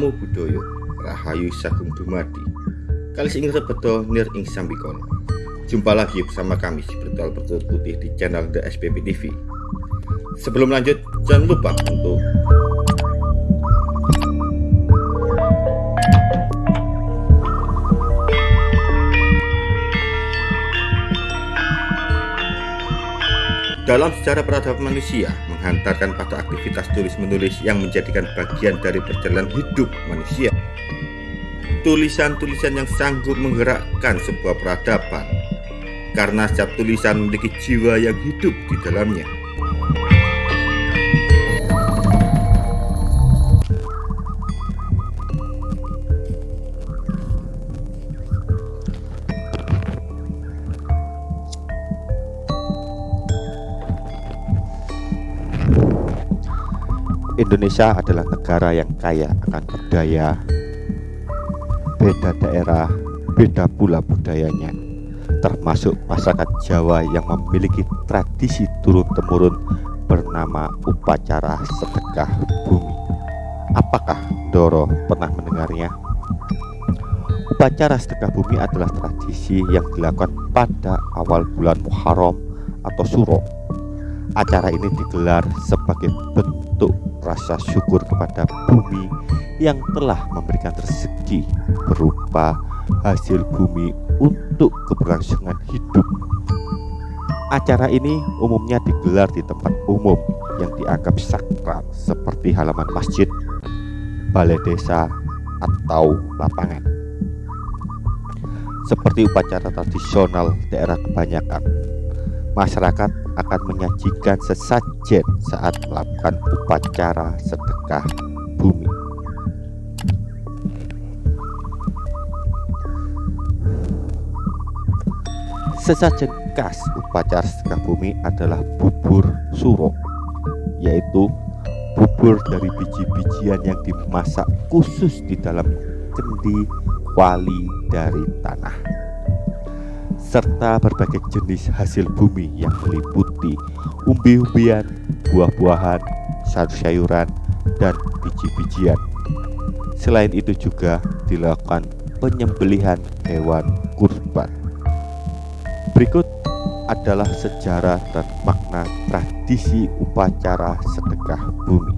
Namo Buddhaya Rahayu Sagung Dumadi. Kalis ing rebeto nir ing sambikono Jumpa lagi bersama kami si Bertual Bertulut Putih di channel The SPP TV Sebelum lanjut jangan lupa untuk Dalam sejarah peradaban manusia, menghantarkan pada aktivitas tulis-menulis yang menjadikan bagian dari perjalanan hidup manusia. Tulisan-tulisan yang sanggup menggerakkan sebuah peradaban, karena setiap tulisan memiliki jiwa yang hidup di dalamnya. Indonesia adalah negara yang kaya akan budaya. Beda daerah, beda pula budayanya. Termasuk masyarakat Jawa yang memiliki tradisi turun-temurun bernama upacara sedekah bumi. Apakah Doro pernah mendengarnya? Upacara sedekah bumi adalah tradisi yang dilakukan pada awal bulan Muharram atau Suro. Acara ini digelar sebagai bentuk rasa syukur kepada bumi yang telah memberikan rezeki berupa hasil bumi untuk keberlangsungan hidup. Acara ini umumnya digelar di tempat umum yang dianggap sakral seperti halaman masjid, balai desa, atau lapangan. Seperti upacara tradisional daerah kebanyakan, masyarakat akan menyajikan sesajen saat melakukan upacara sedekah bumi. Sesajen khas upacara sedekah bumi adalah bubur suro, yaitu bubur dari biji-bijian yang dimasak khusus di dalam kendi wali dari tanah serta berbagai jenis hasil bumi yang meliputi umbi-umbian, buah-buahan, sayur-sayuran, dan biji-bijian. Selain itu juga dilakukan penyembelihan hewan kurban. Berikut adalah sejarah dan makna tradisi upacara sedekah bumi.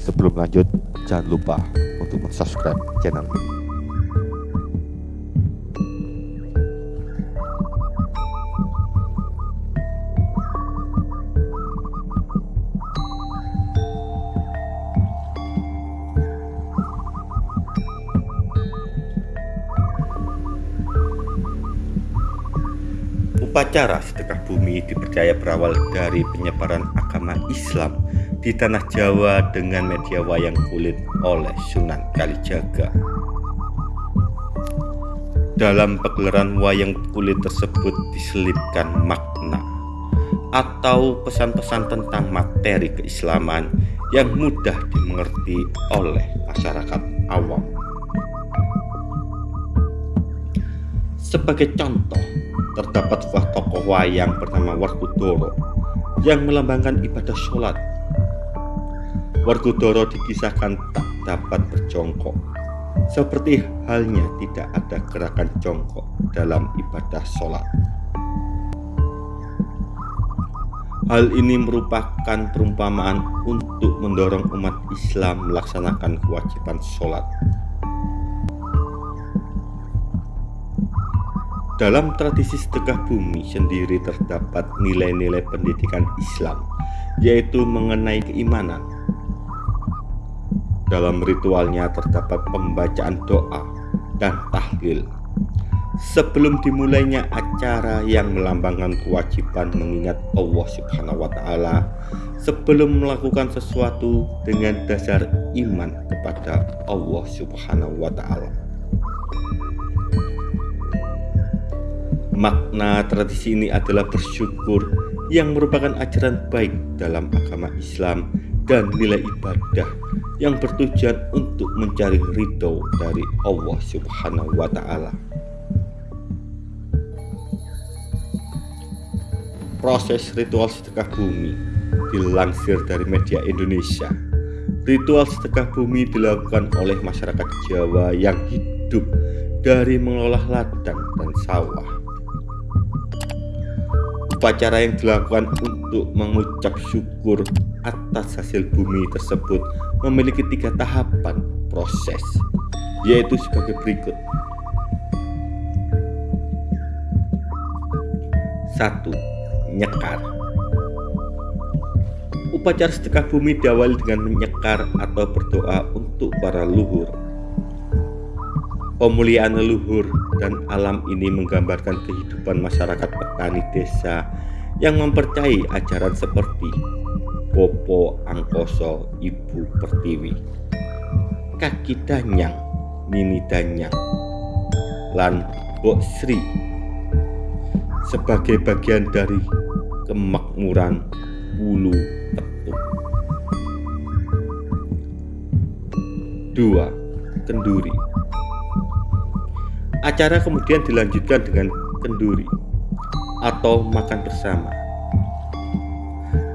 Sebelum lanjut, jangan lupa untuk subscribe channel ini. Upacara sedekah bumi dipercaya berawal dari penyebaran agama Islam di tanah Jawa dengan media wayang kulit oleh Sunan Kalijaga. Dalam pegelaran wayang kulit tersebut diselipkan makna atau pesan-pesan tentang materi keislaman yang mudah dimengerti oleh masyarakat awam. Sebagai contoh, terdapat sebuah tokoh wayang bernama Warkudoro yang melambangkan ibadah sholat. Warkudoro dikisahkan tak dapat berjongkok, seperti halnya tidak ada gerakan jongkok dalam ibadah sholat. Hal ini merupakan perumpamaan untuk mendorong umat Islam melaksanakan kewajiban sholat Dalam tradisi sedekah bumi sendiri terdapat nilai-nilai pendidikan Islam, yaitu mengenai keimanan. Dalam ritualnya terdapat pembacaan doa dan tahlil. Sebelum dimulainya acara yang melambangkan kewajiban mengingat Allah Subhanahu wa taala sebelum melakukan sesuatu dengan dasar iman kepada Allah Subhanahu wa taala. Makna tradisi ini adalah bersyukur yang merupakan ajaran baik dalam agama Islam dan nilai ibadah yang bertujuan untuk mencari ridho dari Allah Subhanahu wa Ta'ala. Proses ritual sedekah bumi dilansir dari media Indonesia. Ritual sedekah bumi dilakukan oleh masyarakat Jawa yang hidup dari mengolah ladang dan sawah. Upacara yang dilakukan untuk mengucap syukur atas hasil bumi tersebut memiliki tiga tahapan proses, yaitu sebagai berikut. Satu, nyekar. Upacara sedekah bumi diawali dengan menyekar atau berdoa untuk para leluhur Pemuliaan leluhur dan alam ini menggambarkan kehidupan masyarakat petani desa yang mempercayai ajaran seperti Popo Angkoso Ibu Pertiwi, Kaki Danyang, Nini Danyang, lan Bok Sri sebagai bagian dari kemakmuran bulu Petuk. Dua, Kenduri Acara kemudian dilanjutkan dengan kenduri atau makan bersama.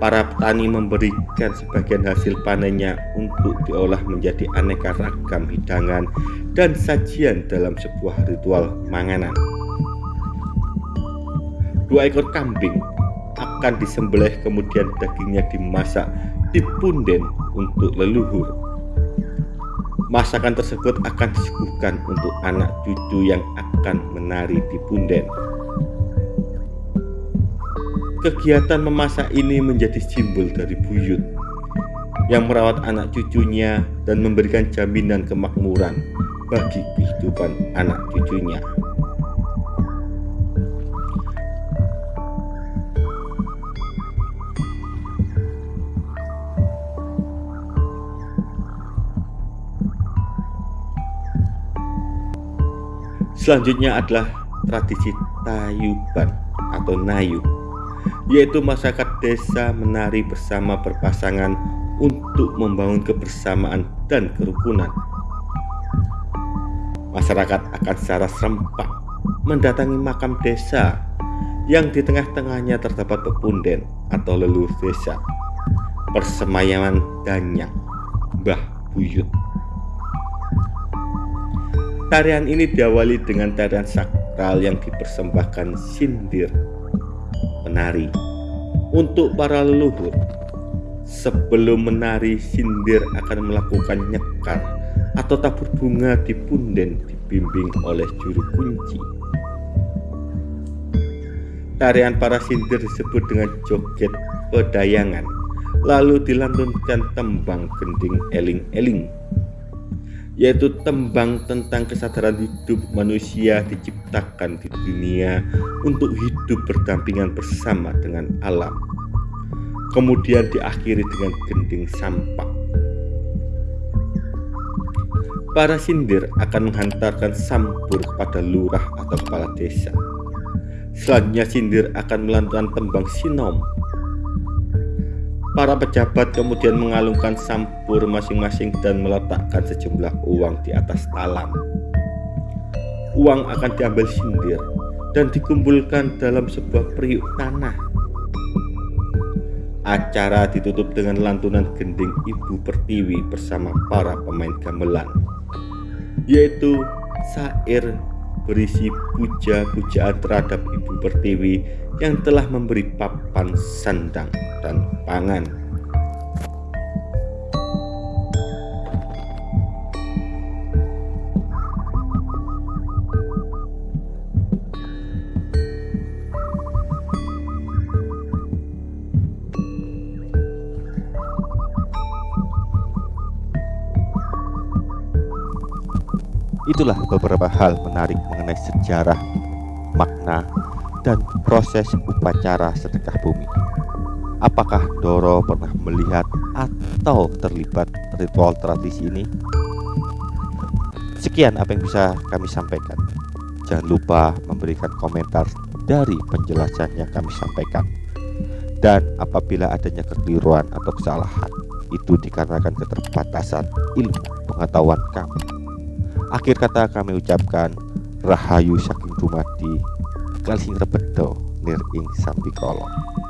Para petani memberikan sebagian hasil panennya untuk diolah menjadi aneka ragam hidangan dan sajian dalam sebuah ritual manganan. Dua ekor kambing akan disembelih kemudian dagingnya dimasak di punden untuk leluhur Masakan tersebut akan disuguhkan untuk anak cucu yang akan menari di punden. Kegiatan memasak ini menjadi simbol dari buyut yang merawat anak cucunya dan memberikan jaminan kemakmuran bagi kehidupan anak cucunya. Selanjutnya adalah tradisi tayuban atau nayu, yaitu masyarakat desa menari bersama berpasangan untuk membangun kebersamaan dan kerukunan. Masyarakat akan secara serempak mendatangi makam desa yang di tengah-tengahnya terdapat pepunden atau leluhur desa, persemayaman danyang, Mbah Buyut. Tarian ini diawali dengan tarian sakral yang dipersembahkan sindir penari untuk para leluhur. Sebelum menari, sindir akan melakukan nyekar atau tabur bunga di punden dibimbing oleh juru kunci. Tarian para sindir disebut dengan joget pedayangan, lalu dilantunkan tembang gending eling-eling yaitu tembang tentang kesadaran hidup manusia diciptakan di dunia untuk hidup berdampingan bersama dengan alam. Kemudian diakhiri dengan gending sampah. Para sindir akan menghantarkan sampur kepada lurah atau kepala desa. Selanjutnya sindir akan melantunkan tembang sinom Para pejabat kemudian mengalungkan sampur masing-masing dan meletakkan sejumlah uang di atas talam. Uang akan diambil sindir dan dikumpulkan dalam sebuah periuk tanah. Acara ditutup dengan lantunan gending Ibu Pertiwi bersama para pemain gamelan, yaitu sair berisi puja-pujaan terhadap Ibu Pertiwi yang telah memberi papan sandang dan pangan. Itulah beberapa hal menarik mengenai sejarah, makna, dan proses upacara sedekah bumi. Apakah Doro pernah melihat atau terlibat ritual tradisi ini? Sekian apa yang bisa kami sampaikan. Jangan lupa memberikan komentar dari penjelasan yang kami sampaikan. Dan apabila adanya kekeliruan atau kesalahan, itu dikarenakan keterbatasan ilmu pengetahuan kami. Akhir kata kami ucapkan Rahayu saking dumadi kalsing rebedo nir ing kolong